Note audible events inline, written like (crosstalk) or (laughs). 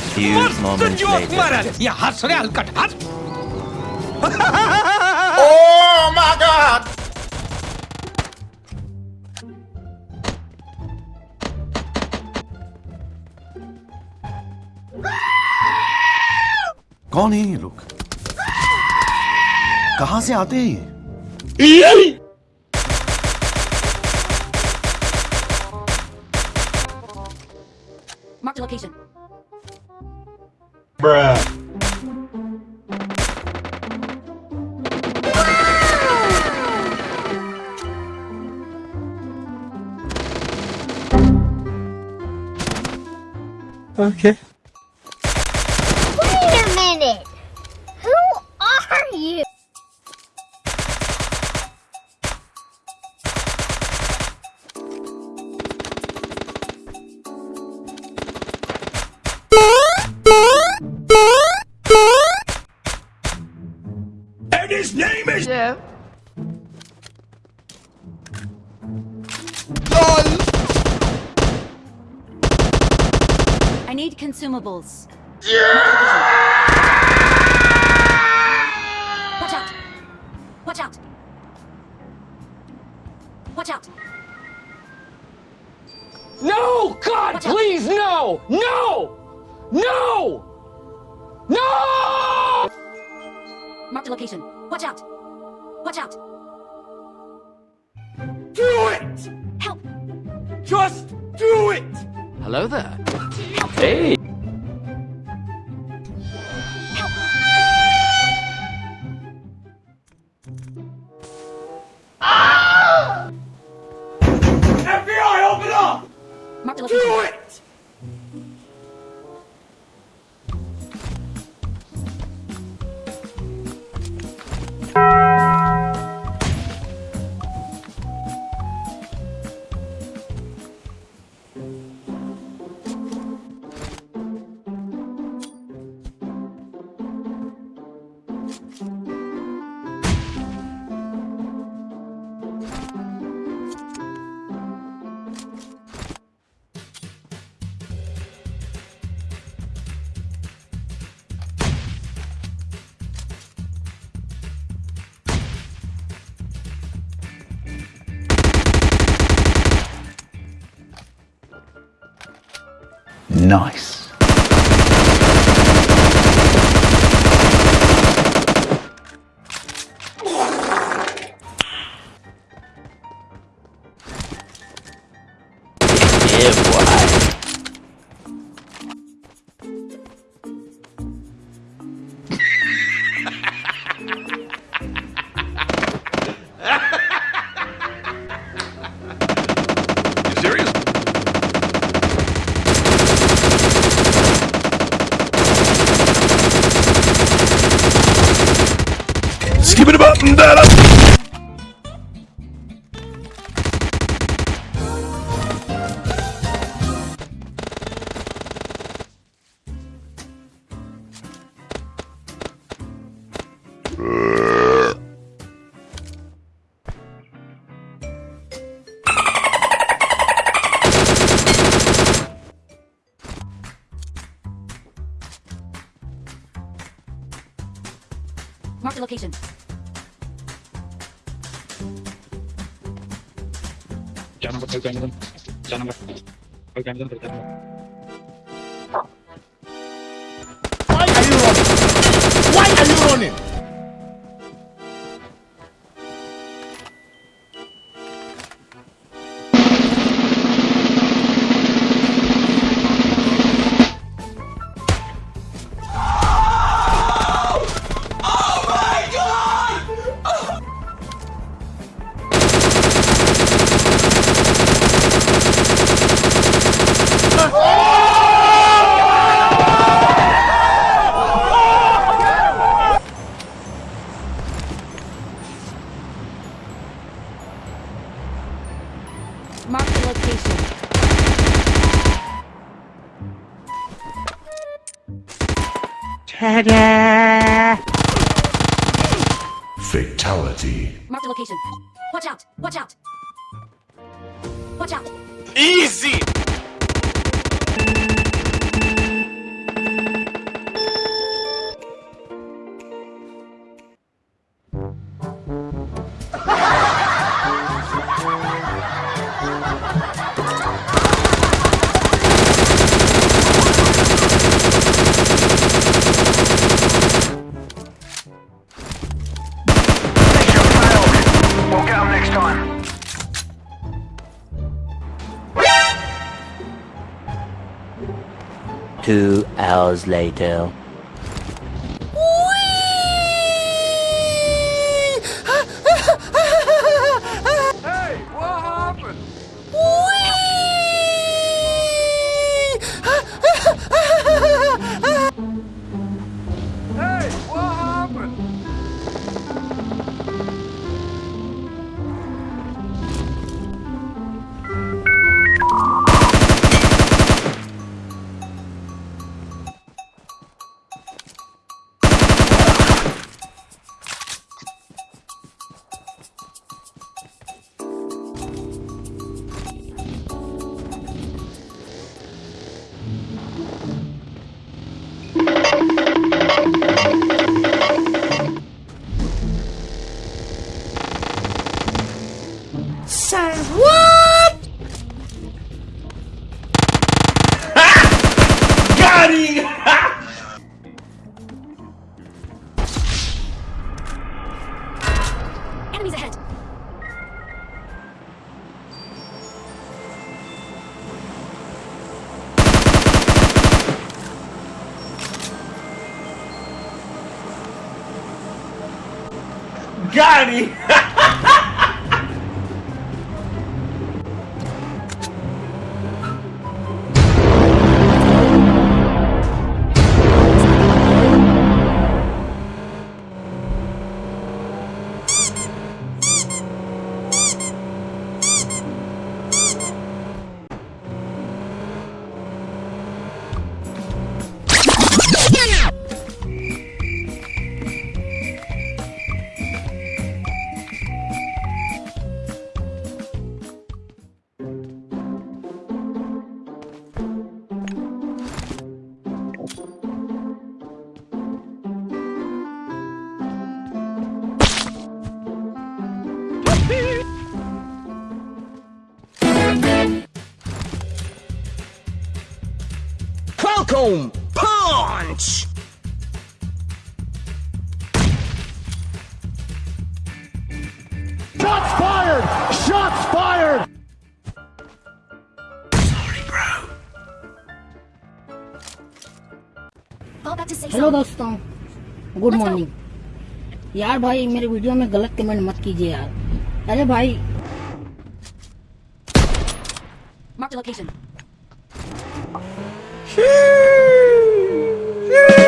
few moments later. Oh my god! कौन है ये लोग कहाँ से आते हैं ये Marked a location. Bruh. Okay. And his name is I need consumables. Watch out! Watch out! Watch out! No! God, Watch out. please, no! No! No! No! Marked a location. Watch out! Watch out! Do it! Help! Just do it! Hello there. Hey. FBI, open up! Marked Do it! Nice. And down. Location. Jangan jangan jangan jangan jangan. Why are you? Why are you running? Marked a location. Fatality. Marked a location. Watch out! Watch out! Watch out! Easy! Two hours later. Got (laughs) him! Enemies ahead. Got him! (laughs) Falcon punch! Shots fired! Shots fired! To safe hello. दोस्तों good morning यार भाई मेरे video में गलत comment मत कीजिए यार अरे भाई Marked a location. Sheesh. Sheesh.